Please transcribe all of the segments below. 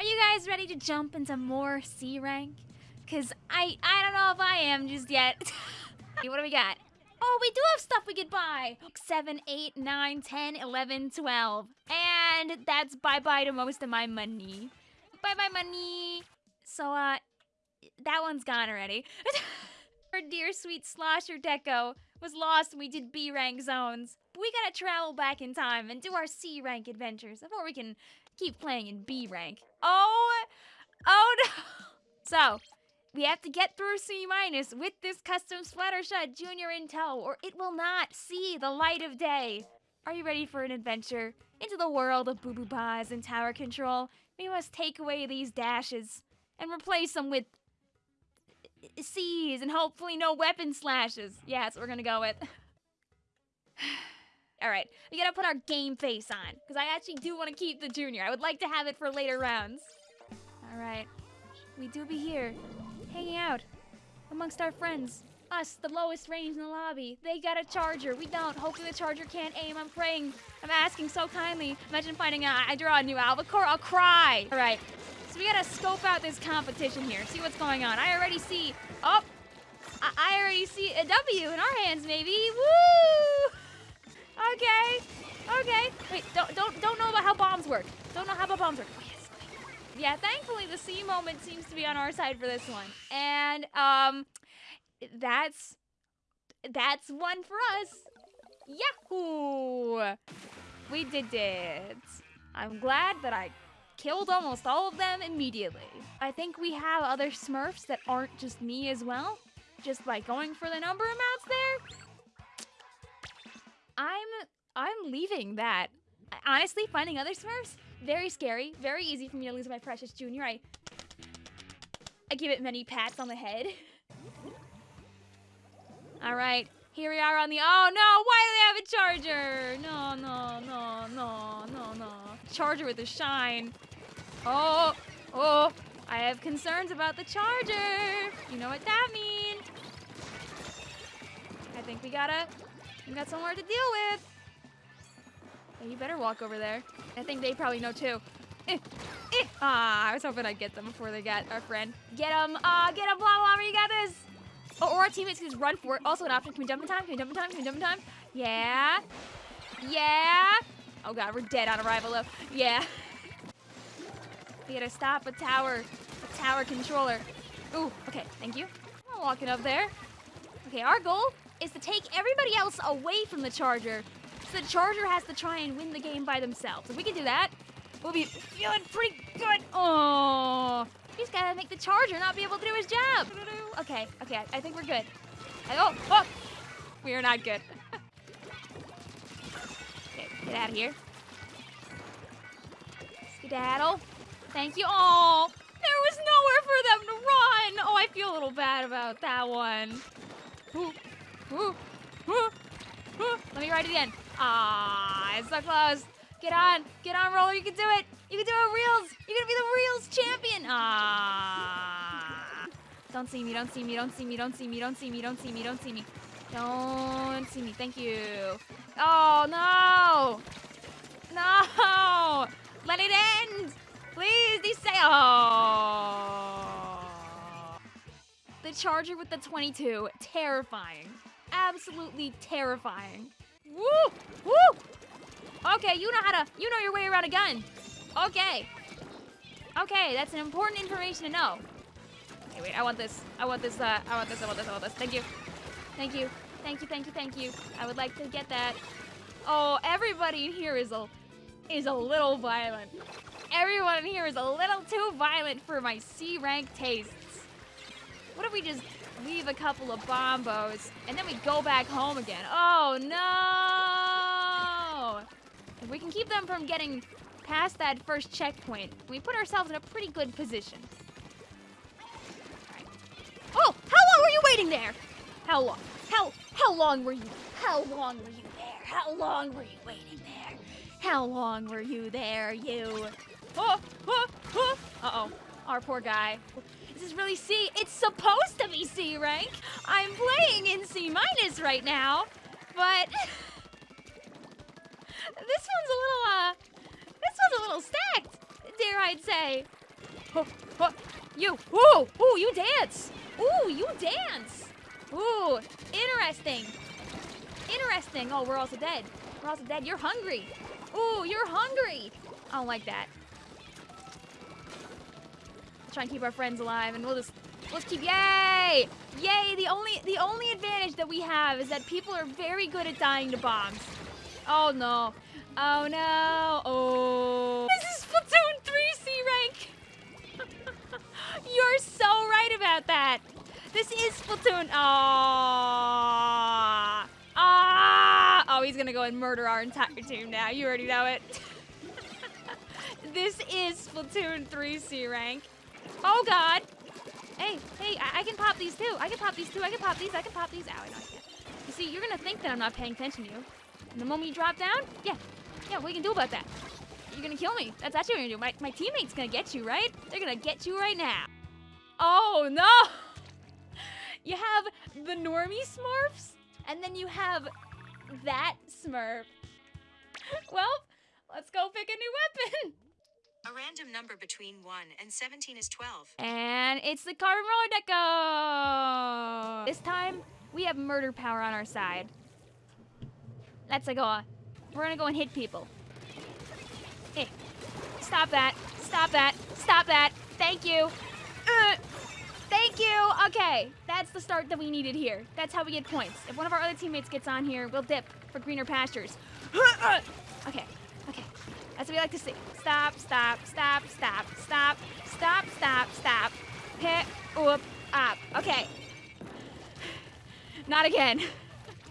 Are you guys ready to jump into more C rank? Cause I I don't know if I am just yet. what do we got? Oh, we do have stuff we could buy. 7, 8, 9, 10, 11, 12. And that's bye-bye to most of my money. Bye-bye money. So, uh, that one's gone already. Our dear sweet Slosher Deco was lost when we did B rank zones. But we gotta travel back in time and do our C rank adventures before we can keep playing in B rank. Oh, oh no. So, we have to get through C minus with this custom Splattershot Junior in tow, or it will not see the light of day. Are you ready for an adventure into the world of Boo Boo and tower control? We must take away these dashes and replace them with C's and hopefully no weapon slashes. Yeah, that's what we're gonna go with. Alright, we gotta put our game face on, because I actually do want to keep the junior. I would like to have it for later rounds. Alright, we do be here, hanging out amongst our friends. Us, the lowest range in the lobby. They got a charger. We don't. Hopefully the charger can't aim. I'm praying. I'm asking so kindly. Imagine finding out I draw a new albacore. I'll cry. All right. So we gotta scope out this competition here. See what's going on. I already see. Oh, I, I already see a W in our hands. Maybe. Woo! Okay. Okay. Wait. Don't don't don't know about how bombs work. Don't know how about bombs work. Oh, yes. Yeah. Thankfully, the C moment seems to be on our side for this one. And um that's that's one for us. Yahoo! We did it. I'm glad that I killed almost all of them immediately. I think we have other Smurfs that aren't just me as well, just by going for the number amounts there. I'm I'm leaving that. Honestly, finding other Smurfs very scary, very easy for me to lose my precious junior. I I give it many pats on the head. All right, here we are on the. Oh no! Why do they have a charger? No, no, no, no, no, no. Charger with a shine. Oh, oh! I have concerns about the charger. You know what that means? I think we gotta. We got somewhere to deal with. You better walk over there. I think they probably know too. Eh, eh. Ah, I was hoping I'd get them before they got our friend. Get them! Ah, uh, get them! Blah blah. You got this. Oh, or our teammates can just run for it. Also an option. Can we jump in time? Can we jump in time? Can we jump in time? Yeah. Yeah. Oh god, we're dead on arrival though. Yeah. we gotta stop a tower. A tower controller. Ooh, okay, thank you. I'm walking up there. Okay, our goal is to take everybody else away from the charger. So the charger has to try and win the game by themselves. If we can do that, we'll be feeling pretty good. Oh, he's gotta make the charger not be able to do his job. Okay, okay, I think we're good. Oh, oh, we are not good. okay, get out of here. Skedaddle. Thank you. Oh, there was nowhere for them to run. Oh, I feel a little bad about that one. Ooh, ooh, ooh. Let me ride it again. Ah, it's so close. Get on, get on, roller. You can do it. You can do it, reels. You're gonna be the reels champion. Ah. Don't see me, don't see me, don't see me, don't see me, don't see me, don't see me, don't see me. Don't see me, thank you. Oh, no. No. Let it end. Please, these say, oh. The Charger with the 22, terrifying. Absolutely terrifying. Woo, woo. Okay, you know how to, you know your way around a gun. Okay. Okay, that's an important information to know. Okay, wait, I want this. I want this, uh, I want this, I want this, I want this. Thank you. Thank you. Thank you, thank you, thank you. I would like to get that. Oh, everybody in here is a, is a little violent. Everyone in here is a little too violent for my C rank tastes. What if we just leave a couple of bombos and then we go back home again? Oh no! If we can keep them from getting past that first checkpoint, we put ourselves in a pretty good position. Oh, how long were you waiting there? How long? How how long were you? How long were you there? How long were you waiting there? How long were you there, you? Oh, oh, oh. Uh-oh. Our poor guy. This is really C. It's supposed to be C rank. I'm playing in C minus right now, but this one's a little, uh, this one's a little stacked, dare I'd say. Oh, oh, you. Ooh, ooh, you dance. Ooh, you dance. Ooh, interesting. Interesting. Oh, we're also dead. We're also dead. You're hungry. Ooh, you're hungry. I don't like that. Try and keep our friends alive, and we'll just let's keep. Yay! Yay! The only the only advantage that we have is that people are very good at dying to bombs. Oh no. Oh no. Oh. This is Splatoon 3 C rank. You're so right about that. This is Splatoon. Ah. Ah. Oh, he's gonna go and murder our entire team now. You already know it. this is Splatoon 3 C rank. Oh God. Hey, hey, I, I, can pop these too. I can pop these too. I can pop these. I can pop these. Ow, I know I can't. You see, you're gonna think that I'm not paying attention to you. And the moment you drop down, yeah, yeah, what you can do about that? You're gonna kill me. That's actually what you're gonna do. My, my teammate's gonna get you, right? They're gonna get you right now. Oh no! You have the normie smurfs, and then you have that smurf. Well, let's go pick a new weapon. A random number between 1 and 17 is 12. And it's the deco! This time, we have murder power on our side. Let's go. We're gonna go and hit people. Hey, stop that. Stop that. Stop that. Thank you. Uh, thank you. Okay, that's the start that we needed here. That's how we get points. If one of our other teammates gets on here, we'll dip for greener pastures. okay, okay. That's what we like to see. Stop, stop, stop, stop, stop, stop, stop, stop. Hit, up, up. Okay. Not again.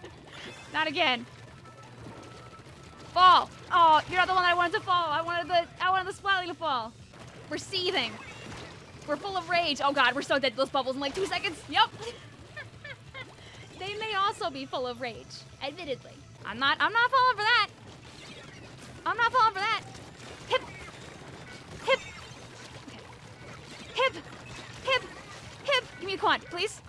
Not again. Fall. Oh, you're not the one I wanted to fall. I wanted the I wanted the Splatling to fall. We're seething. We're full of rage. Oh god, we're so dead to those bubbles in like two seconds. Yep. they may also be full of rage, admittedly. I'm not I'm not falling for that. I'm not falling for that. Hip. Hip. Hip. Hip. Hip. Give me the quad, please.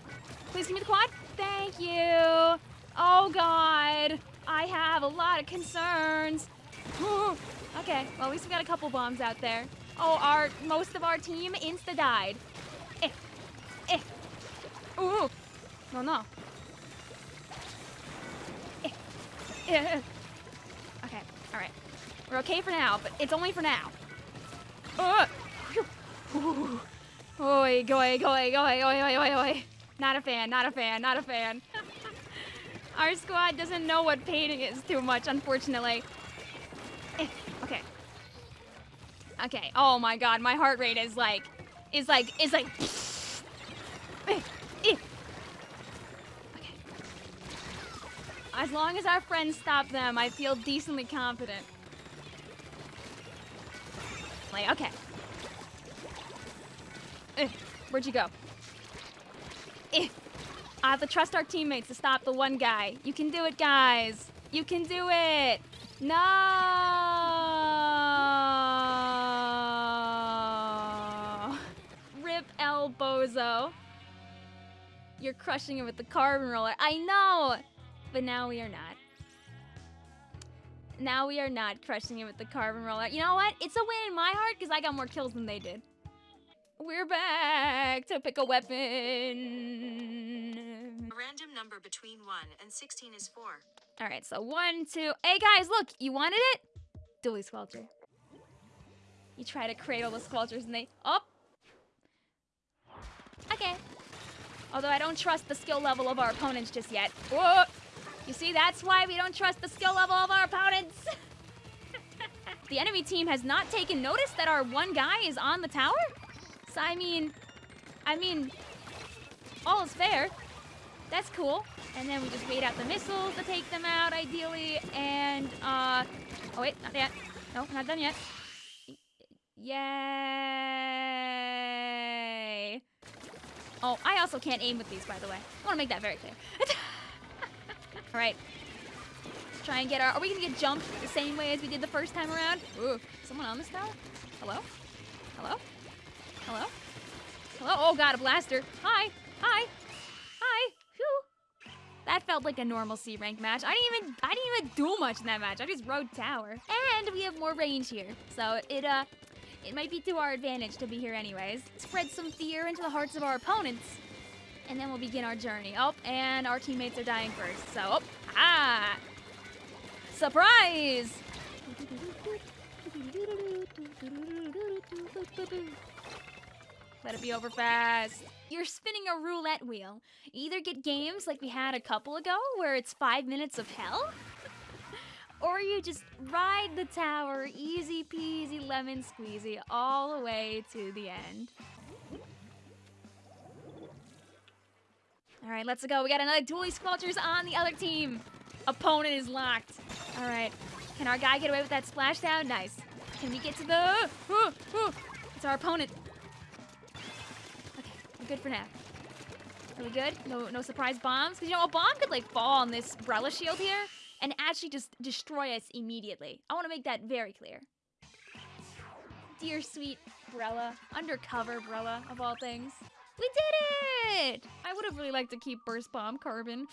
Please give me the quad. Thank you. Oh, God. I have a lot of concerns. okay, well, at least we got a couple bombs out there. Oh, our most of our team insta died. Eh. Eh. Ooh. No, no. Eh. Eh. Okay, all right. We're okay for now, but it's only for now. Uh, Oi, goy, goy, goy, oi, oi, oi, oi. Not a fan, not a fan, not a fan. Our squad doesn't know what painting is too much, unfortunately. Eh, okay. Okay, oh my god, my heart rate is like, is like, is like, eh, eh. Okay. As long as our friends stop them, I feel decently confident. Okay. Eh, where'd you go? Eh. I have to trust our teammates to stop the one guy. You can do it, guys. You can do it. No. Rip El Bozo. You're crushing it with the carbon roller. I know. But now we are not. Now we are not crushing it with the carbon roller. You know what? It's a win in my heart because I got more kills than they did. We're back to pick a weapon. A random number between 1 and 16 is 4. All right, so one, two. Hey guys, look, you wanted it? Dualie Squelcher. You try to cradle the Squelchers and they up. Oh. Okay. Although I don't trust the skill level of our opponents just yet. Whoa. You see, that's why we don't trust the skill level of our opponents. the enemy team has not taken notice that our one guy is on the tower? So, I mean, I mean, all is fair. That's cool. And then we just wait out the missiles to take them out, ideally. And, uh, oh wait, not yet. No, not done yet. Yay! Oh, I also can't aim with these, by the way. I want to make that very clear. All right. Let's try and get our... Are we going to get jumped the same way as we did the first time around? Ooh, someone on this tower? Hello? Hello? Hello? Hello? Oh god, a blaster. Hi. Hi. Hi. Phew. That felt like a normal C rank match. I didn't even I didn't even do much in that match. I just rode tower. And we have more range here. So it uh it might be to our advantage to be here anyways. Spread some fear into the hearts of our opponents. And then we'll begin our journey. Oh, and our teammates are dying first. So, oh, ah! Surprise! Let it be over fast. You're spinning a roulette wheel. Either get games like we had a couple ago, where it's five minutes of hell, or you just ride the tower easy peasy lemon squeezy all the way to the end. All right, let's go. We got another Dualie Squelchers on the other team. Opponent is locked. All right. Can our guy get away with that splashdown? Nice. Can we get to the... Uh, uh, it's our opponent. Okay, we're good for now. Are we good? No, no surprise bombs? Because, you know, a bomb could, like, fall on this Brella shield here and actually just destroy us immediately. I want to make that very clear. Dear sweet Brella. Undercover Brella, of all things. We did it! I would have really liked to keep Burst Bomb Carbon.